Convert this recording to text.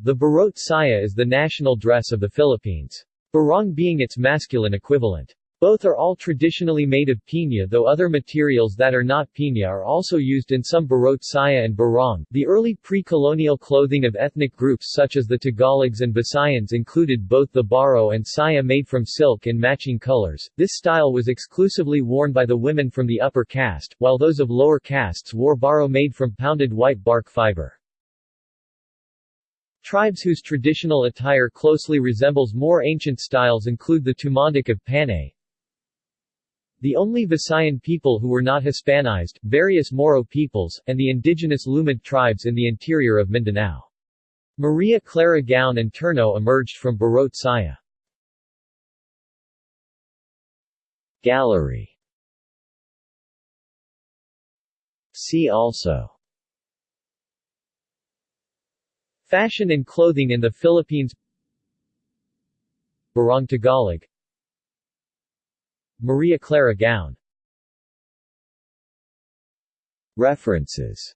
The barot saya is the national dress of the Philippines. Barong being its masculine equivalent. Both are all traditionally made of piña though other materials that are not piña are also used in some barot saya and barong. The early pre-colonial clothing of ethnic groups such as the Tagalogs and Visayans included both the baro and saya made from silk in matching colors. This style was exclusively worn by the women from the upper caste, while those of lower castes wore baro made from pounded white bark fiber. Tribes whose traditional attire closely resembles more ancient styles include the Tumandok of Panay, the only Visayan people who were not Hispanized, various Moro peoples, and the indigenous Lumad tribes in the interior of Mindanao. Maria Clara gown and terno emerged from Barot Saya. Gallery See also Fashion and clothing in the Philippines. Barong Tagalog. Maria Clara gown. References